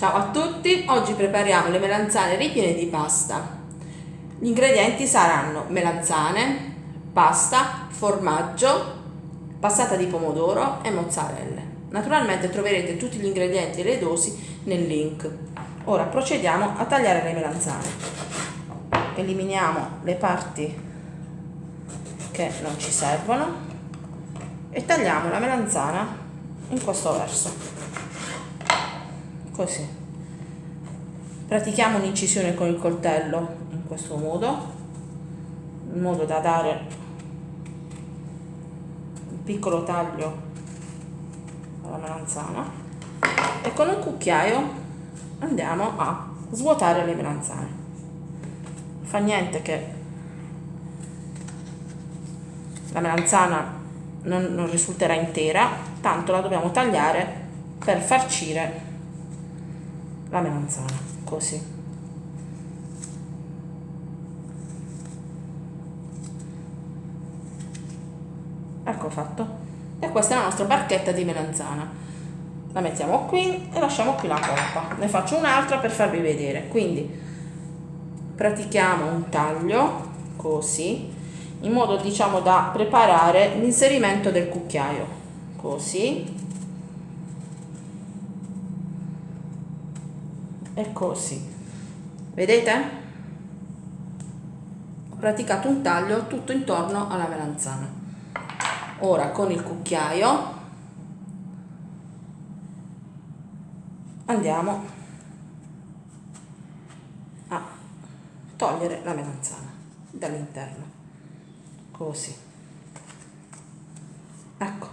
Ciao a tutti, oggi prepariamo le melanzane ripiene di pasta. Gli ingredienti saranno melanzane, pasta, formaggio, passata di pomodoro e mozzarella. Naturalmente troverete tutti gli ingredienti e le dosi nel link. Ora procediamo a tagliare le melanzane. Eliminiamo le parti che non ci servono e tagliamo la melanzana in questo verso così. Pratichiamo un'incisione con il coltello in questo modo. In modo da dare un piccolo taglio alla melanzana. E con un cucchiaio andiamo a svuotare le melanzane. Fa niente che la melanzana non, non risulterà intera tanto la dobbiamo tagliare per farcire la melanzana così. Ecco fatto. E questa è la nostra barchetta di melanzana. La mettiamo qui e lasciamo qui la coppa ne faccio un'altra per farvi vedere. Quindi pratichiamo un taglio così in modo diciamo da preparare l'inserimento del cucchiaio. Così e così vedete? Ho praticato un taglio tutto intorno alla melanzana. Ora con il cucchiaio andiamo a togliere la melanzana dall'interno. Così. Ecco.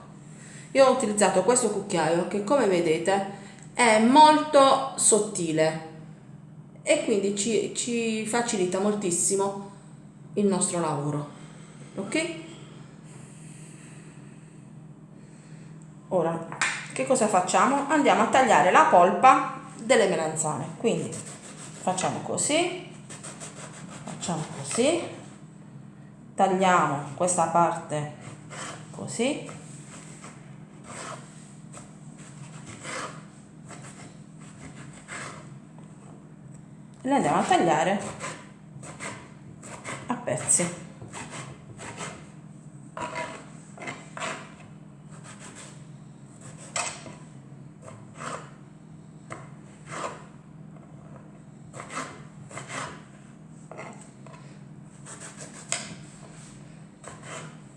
Io ho utilizzato questo cucchiaio che come vedete è molto sottile e quindi ci, ci facilita moltissimo il nostro lavoro ok? Ora che cosa facciamo? Andiamo a tagliare la polpa delle melanzane quindi facciamo così facciamo così tagliamo questa parte così le andiamo a tagliare. A pezzi.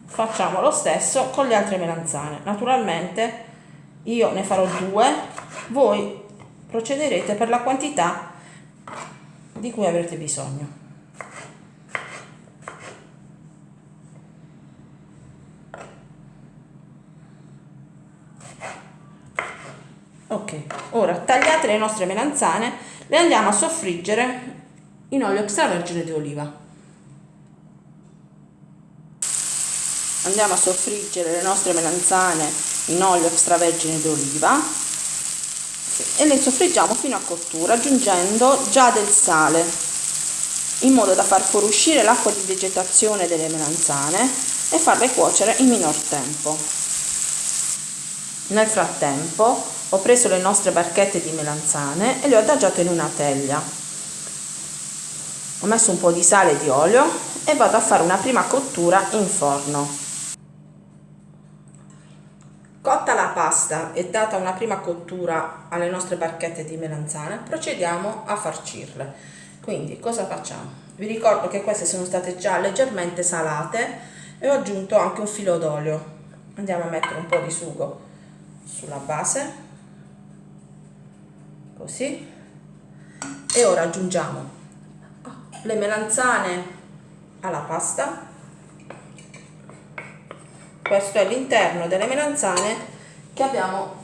Facciamo lo stesso con le altre melanzane. Naturalmente io ne farò due. Voi procederete per la quantità di cui avrete bisogno. Ok, ora tagliate le nostre melanzane, le andiamo a soffriggere in olio extravergine di oliva. Andiamo a soffriggere le nostre melanzane in olio extravergine di oliva e le soffriggiamo fino a cottura aggiungendo già del sale in modo da far fuoriuscire l'acqua di vegetazione delle melanzane e farle cuocere in minor tempo. Nel frattempo ho preso le nostre barchette di melanzane e le ho adagiate in una teglia. Ho messo un po' di sale e di olio e vado a fare una prima cottura in forno. Cotta la pasta e data una prima cottura alle nostre barchette di melanzane, procediamo a farcirle. Quindi cosa facciamo? Vi ricordo che queste sono state già leggermente salate e ho aggiunto anche un filo d'olio. Andiamo a mettere un po' di sugo sulla base, così, e ora aggiungiamo le melanzane alla pasta questo è l'interno delle melanzane che abbiamo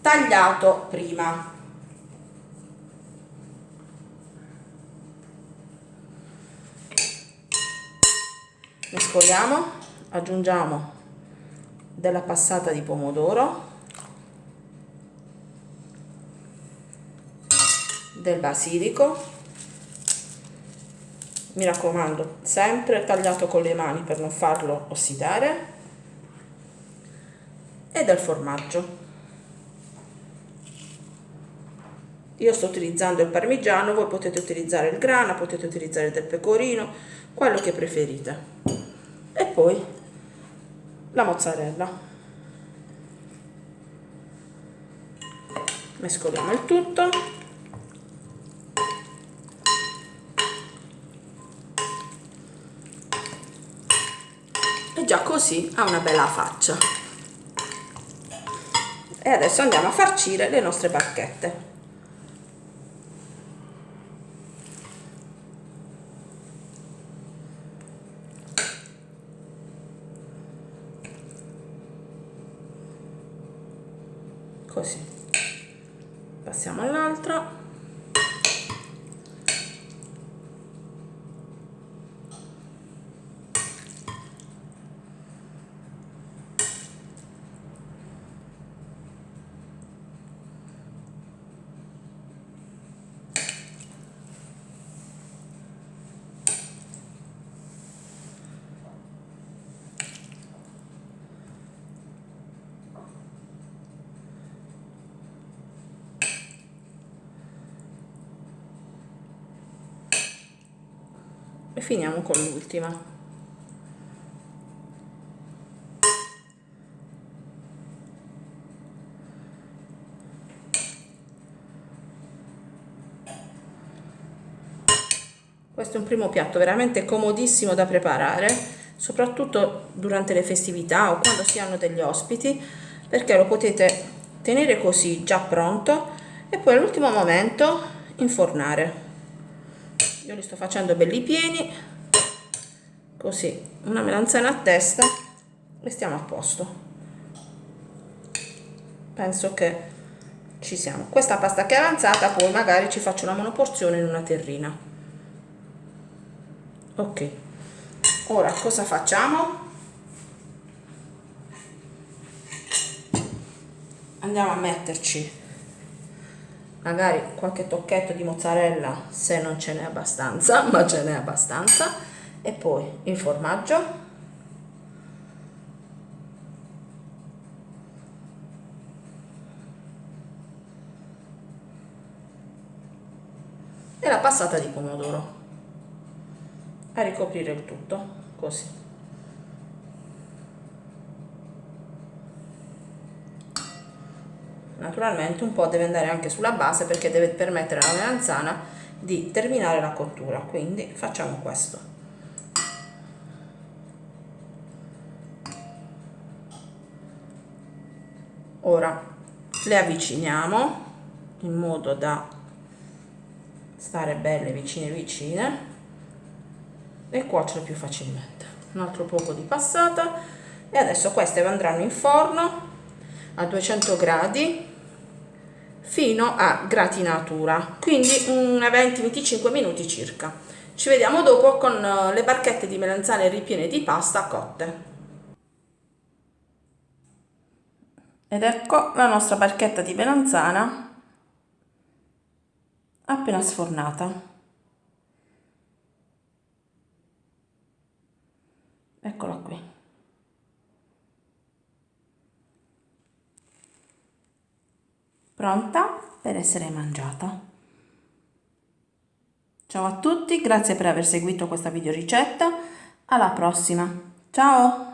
tagliato prima. Mescoliamo aggiungiamo della passata di pomodoro del basilico mi raccomando sempre tagliato con le mani per non farlo ossidare. E del formaggio. Io sto utilizzando il parmigiano voi potete utilizzare il grana potete utilizzare del pecorino quello che preferite. E poi la mozzarella. Mescoliamo il tutto già così ha una bella faccia. E adesso andiamo a farcire le nostre barchette. Così. Passiamo all'altra e finiamo con l'ultima. Questo è un primo piatto veramente comodissimo da preparare soprattutto durante le festività o quando si hanno degli ospiti perché lo potete tenere così già pronto e poi all'ultimo momento infornare io li sto facendo belli pieni. Così una melanzana a testa. E stiamo a posto. Penso che ci siamo. Questa pasta che è avanzata poi magari ci faccio una monoporzione in una terrina. Ok. Ora cosa facciamo? Andiamo a metterci magari qualche tocchetto di mozzarella se non ce n'è abbastanza ma ce n'è abbastanza. E poi il formaggio. E la passata di pomodoro. A ricoprire il tutto così naturalmente un po' deve andare anche sulla base perché deve permettere alla melanzana di terminare la cottura quindi facciamo questo. Ora le avviciniamo in modo da stare belle vicine vicine e cuocere più facilmente. Un altro poco di passata e adesso queste andranno in forno a 200 gradi fino a gratinatura. Quindi 20-25 minuti circa. Ci vediamo dopo con eh, le barchette di melanzane ripiene di pasta cotte. Ed ecco la nostra barchetta di melanzana appena sfornata. Eccola qui pronta per essere mangiata. Ciao a tutti, grazie per aver seguito questa video ricetta, alla prossima, ciao!